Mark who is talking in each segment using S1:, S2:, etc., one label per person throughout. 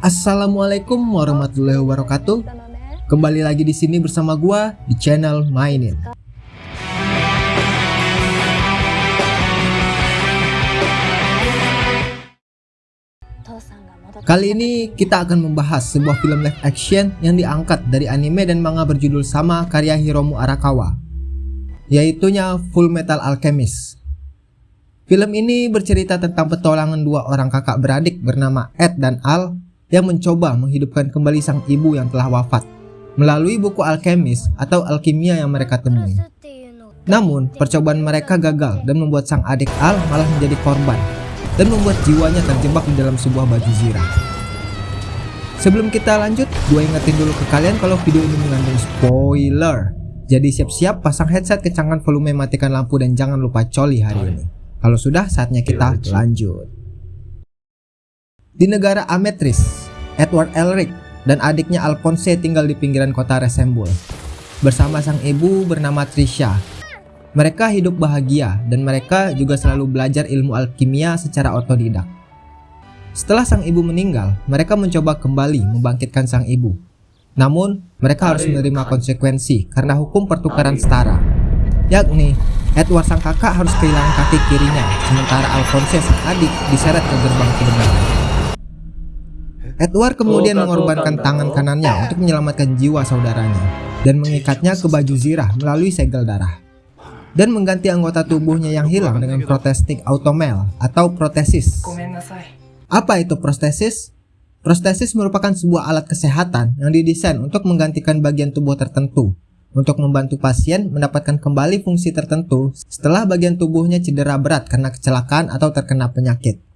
S1: Assalamualaikum warahmatullahi wabarakatuh. Kembali lagi di sini bersama gua di channel Mainin. Kali ini kita akan membahas sebuah film live action yang diangkat dari anime dan manga berjudul sama karya Hiromu Arakawa, yaitunya Full Metal Alchemist. Film ini bercerita tentang petualangan dua orang kakak beradik bernama Ed dan Al yang mencoba menghidupkan kembali sang ibu yang telah wafat melalui buku alkemis atau alkimia yang mereka temui. Namun, percobaan mereka gagal dan membuat sang adik Al malah menjadi korban dan membuat jiwanya terjebak di dalam sebuah baju zirah. Sebelum kita lanjut, gue ingetin dulu ke kalian kalau video ini mengandung spoiler. Jadi siap-siap pasang headset, kencangkan volume, matikan lampu, dan jangan lupa coli hari ini. Kalau sudah, saatnya kita lanjut. Di negara Ametris, Edward Elric dan adiknya Alphonse tinggal di pinggiran kota Resembul. Bersama sang ibu bernama Trisha, mereka hidup bahagia dan mereka juga selalu belajar ilmu alkimia secara otodidak. Setelah sang ibu meninggal, mereka mencoba kembali membangkitkan sang ibu. Namun, mereka harus menerima konsekuensi karena hukum pertukaran setara. Yakni, Edward sang kakak harus kehilangan kaki kirinya, sementara Alphonse sang adik diseret ke gerbang kebenaran. Edward kemudian mengorbankan tangan kanannya untuk menyelamatkan jiwa saudaranya dan mengikatnya ke baju zirah melalui segel darah dan mengganti anggota tubuhnya yang hilang dengan protestik automel atau protesis. Apa itu protesis? Protesis merupakan sebuah alat kesehatan yang didesain untuk menggantikan bagian tubuh tertentu untuk membantu pasien mendapatkan kembali fungsi tertentu setelah bagian tubuhnya cedera berat karena kecelakaan atau terkena penyakit.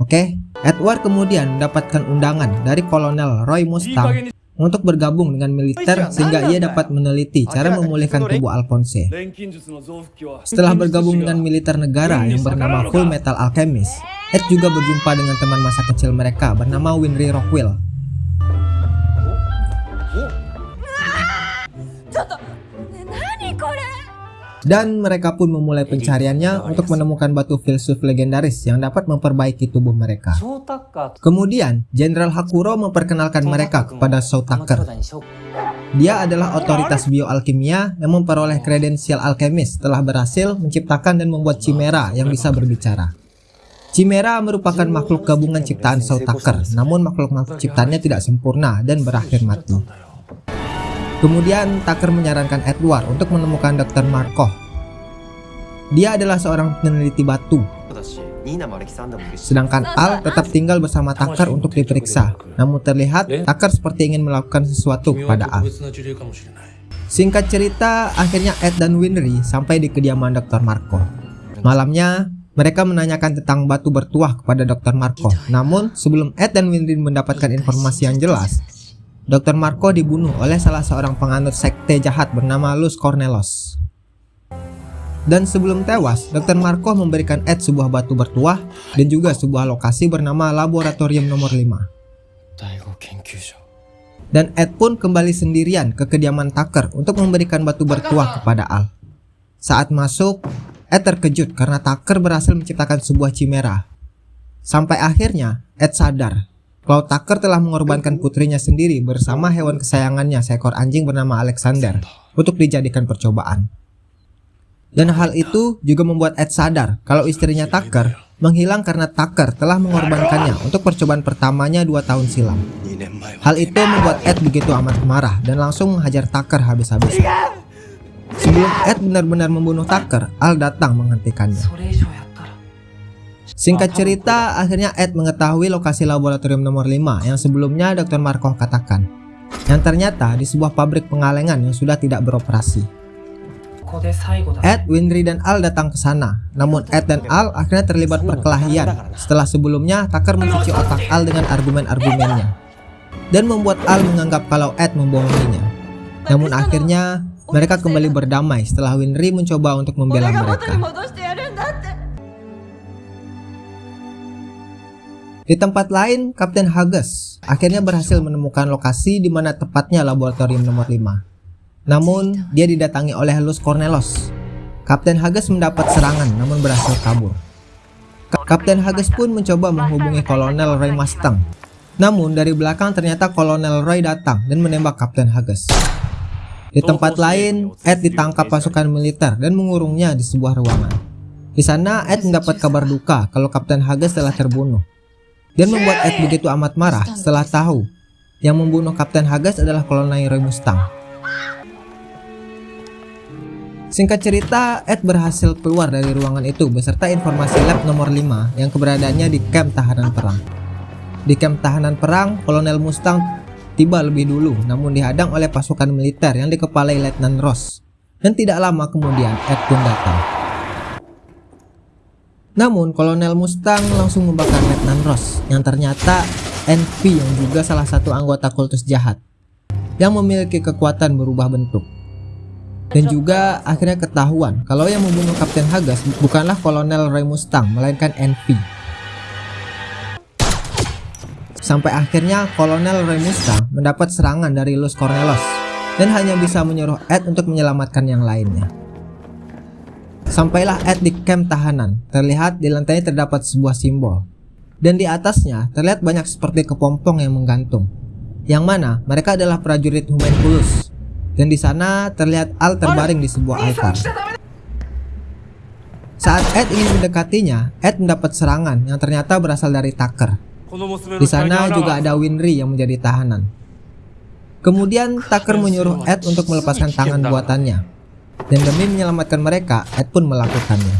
S1: Oke, Edward kemudian mendapatkan undangan dari Kolonel Roy Mustang untuk bergabung dengan militer sehingga ia dapat meneliti cara memulihkan tubuh Alphonse. Setelah bergabung dengan militer negara yang bernama Full Metal Alchemist, Ed juga berjumpa dengan teman masa kecil mereka bernama Winry Rockwell. Dan mereka pun memulai pencariannya untuk menemukan batu filsuf legendaris yang dapat memperbaiki tubuh mereka. Kemudian, Jenderal Hakuro memperkenalkan mereka kepada Soutaker. Dia adalah otoritas bioalkimia yang memperoleh kredensial alkemis setelah berhasil menciptakan dan membuat Chimera yang bisa berbicara. Chimera merupakan makhluk gabungan ciptaan Soutaker, namun makhluk-makhluk ciptaannya tidak sempurna dan berakhir mati. Kemudian Tucker menyarankan Edward untuk menemukan Dr. Markov. Dia adalah seorang peneliti batu. Sedangkan Al tetap tinggal bersama Tucker untuk diperiksa. Namun terlihat Tucker seperti ingin melakukan sesuatu kepada Al. Singkat cerita, akhirnya Ed dan Winry sampai di kediaman Dr. Markov. Malamnya, mereka menanyakan tentang batu bertuah kepada Dr. Markov. Namun, sebelum Ed dan Winry mendapatkan informasi yang jelas, Dr. Marco dibunuh oleh salah seorang penganut sekte jahat bernama Luz Cornelos. Dan sebelum tewas, Dr. Marco memberikan Ed sebuah batu bertuah dan juga sebuah lokasi bernama Laboratorium Nomor 5. Dan Ed pun kembali sendirian ke kediaman Tucker untuk memberikan batu bertuah kepada Al. Saat masuk, Ed terkejut karena Tucker berhasil menciptakan sebuah chimera. Sampai akhirnya, Ed sadar Cloud Tucker telah mengorbankan putrinya sendiri bersama hewan kesayangannya seekor anjing bernama Alexander untuk dijadikan percobaan. Dan hal itu juga membuat Ed sadar kalau istrinya Tucker menghilang karena Tucker telah mengorbankannya untuk percobaan pertamanya dua tahun silam. Hal itu membuat Ed begitu amat marah dan langsung menghajar Tucker habis-habisan. Sebelum Ed benar-benar membunuh Tucker, Al datang menghentikannya. Singkat cerita, akhirnya Ed mengetahui lokasi laboratorium nomor 5 yang sebelumnya Dr. Markov katakan. Yang ternyata di sebuah pabrik pengalengan yang sudah tidak beroperasi. Ed, Winry, dan Al datang ke sana. Namun Ed dan Al akhirnya terlibat perkelahian setelah sebelumnya Tucker mencuci otak Al dengan argumen-argumennya. Dan membuat Al menganggap kalau Ed membohonginya. Namun akhirnya mereka kembali berdamai setelah Winry mencoba untuk membela mereka. Di tempat lain, Kapten Hages akhirnya berhasil menemukan lokasi di mana tepatnya laboratorium nomor 5. Namun, dia didatangi oleh Luz Cornelos. Kapten Hages mendapat serangan namun berhasil kabur. Kapten Hages pun mencoba menghubungi Kolonel Roy Mustang. Namun dari belakang ternyata Kolonel Roy datang dan menembak Kapten Hages. Di tempat lain, Ed ditangkap pasukan militer dan mengurungnya di sebuah ruangan. Di sana, Ed mendapat kabar duka kalau Kapten Hages telah terbunuh. Dan membuat Ed begitu amat marah setelah tahu yang membunuh Kapten Hages adalah Kolonel Roy Mustang. Singkat cerita, Ed berhasil keluar dari ruangan itu beserta informasi lab nomor 5 yang keberadaannya di camp tahanan perang. Di camp tahanan perang, Kolonel Mustang tiba lebih dulu namun dihadang oleh pasukan militer yang dikepalai Letnan Ross dan tidak lama kemudian Ed pun datang. Namun Kolonel Mustang langsung membakar Letnan Ross yang ternyata NP yang juga salah satu anggota kultus jahat yang memiliki kekuatan berubah bentuk. Dan juga akhirnya ketahuan kalau yang membunuh Kapten Hagas bukanlah Kolonel Ray Mustang melainkan NP Sampai akhirnya Kolonel Remusta mendapat serangan dari Luz Cornelos dan hanya bisa menyuruh Ed untuk menyelamatkan yang lainnya. Sampailah Ed di camp tahanan, terlihat di lantainya terdapat sebuah simbol. Dan di atasnya terlihat banyak seperti kepompong yang menggantung. Yang mana mereka adalah prajurit Humanculus. Dan di sana terlihat Al terbaring di sebuah altar. Saat Ed ingin mendekatinya, Ed mendapat serangan yang ternyata berasal dari Tucker. Di sana juga ada Winry yang menjadi tahanan. Kemudian Tucker menyuruh Ed untuk melepaskan tangan buatannya. Dan demi menyelamatkan mereka, Ed pun melakukannya.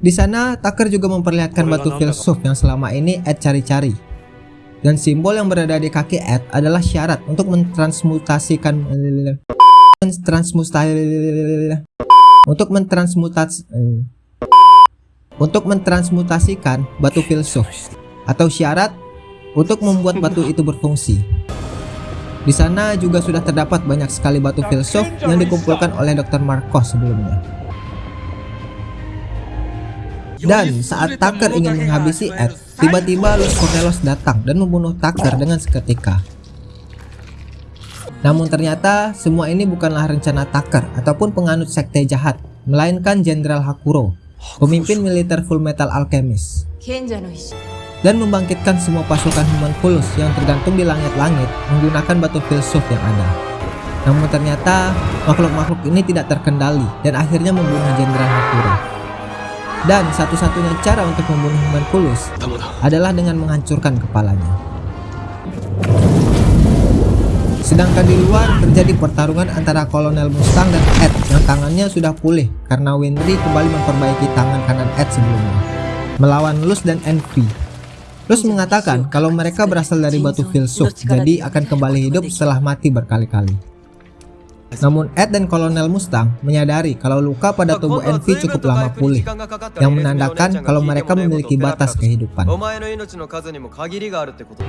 S1: Di sana, Tucker juga memperlihatkan batu filsuf yang selama ini Ed cari-cari. Dan simbol yang berada di kaki Ed adalah syarat untuk mentransmutasikan mentransmutasi untuk mentransmutasi untuk mentransmutasikan batu filsuf atau syarat untuk membuat batu itu berfungsi. Di sana juga sudah terdapat banyak sekali batu filsuf yang dikumpulkan oleh Dr. Marcos sebelumnya. Dan saat Tucker ingin menghabisi Ed, tiba-tiba Luz Cornelos datang dan membunuh Tucker dengan seketika. Namun ternyata semua ini bukanlah rencana Tucker ataupun penganut sekte jahat, melainkan Jenderal Hakuro pemimpin militer Full Metal Alchemist dan membangkitkan semua pasukan homunculus yang tergantung di langit-langit menggunakan batu filsuf yang ada. Namun ternyata makhluk-makhluk ini tidak terkendali dan akhirnya membunuh Jenderal Hakuro. Dan satu-satunya cara untuk membunuh homunculus adalah dengan menghancurkan kepalanya. Sedangkan di luar terjadi pertarungan antara Kolonel Mustang dan Ed yang tangannya sudah pulih karena Winry kembali memperbaiki tangan kanan Ed sebelumnya melawan Luz dan Envy. Luz mengatakan kalau mereka berasal dari batu filsuf jadi akan kembali hidup setelah mati berkali-kali. Namun Ed dan Kolonel Mustang menyadari kalau luka pada tubuh Envy cukup lama pulih, yang menandakan kalau mereka memiliki batas kehidupan.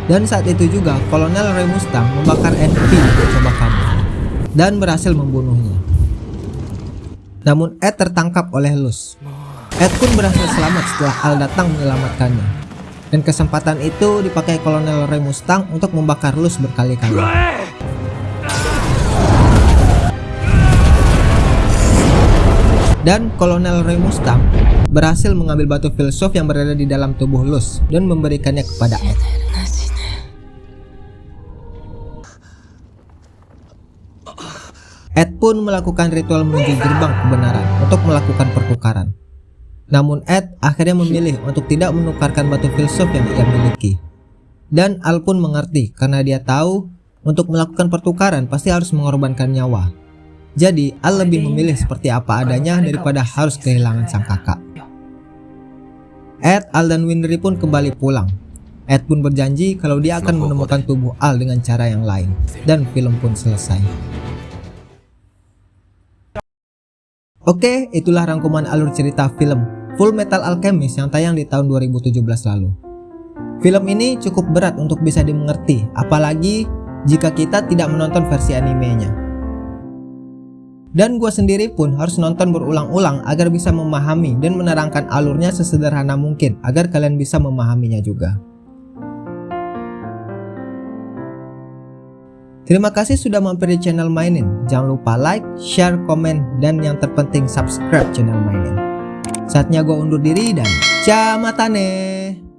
S1: Dan saat itu juga Kolonel Ray Mustang membakar Envy untuk coba kabur, dan berhasil membunuhnya. Namun Ed tertangkap oleh Luz. Ed pun berhasil selamat setelah Al datang menyelamatkannya. Dan kesempatan itu dipakai Kolonel Ray Mustang untuk membakar Luz berkali-kali. dan Kolonel Ray Mustang berhasil mengambil batu filsuf yang berada di dalam tubuh Luz dan memberikannya kepada Ed. Ed pun melakukan ritual menuju gerbang kebenaran untuk melakukan pertukaran. Namun Ed akhirnya memilih untuk tidak menukarkan batu filsuf yang ia miliki. Dan Al pun mengerti karena dia tahu untuk melakukan pertukaran pasti harus mengorbankan nyawa. Jadi, Al lebih memilih seperti apa adanya daripada harus kehilangan sang kakak. Ed, Al, dan Winry pun kembali pulang. Ed pun berjanji kalau dia akan menemukan tubuh Al dengan cara yang lain. Dan film pun selesai. Oke, itulah rangkuman alur cerita film Full Metal Alchemist yang tayang di tahun 2017 lalu. Film ini cukup berat untuk bisa dimengerti, apalagi jika kita tidak menonton versi animenya. Dan gue sendiri pun harus nonton berulang-ulang agar bisa memahami dan menerangkan alurnya sesederhana mungkin agar kalian bisa memahaminya juga. Terima kasih sudah mampir di channel Mainin. Jangan lupa like, share, komen, dan yang terpenting subscribe channel Mainin. Saatnya gue undur diri dan ciao matane.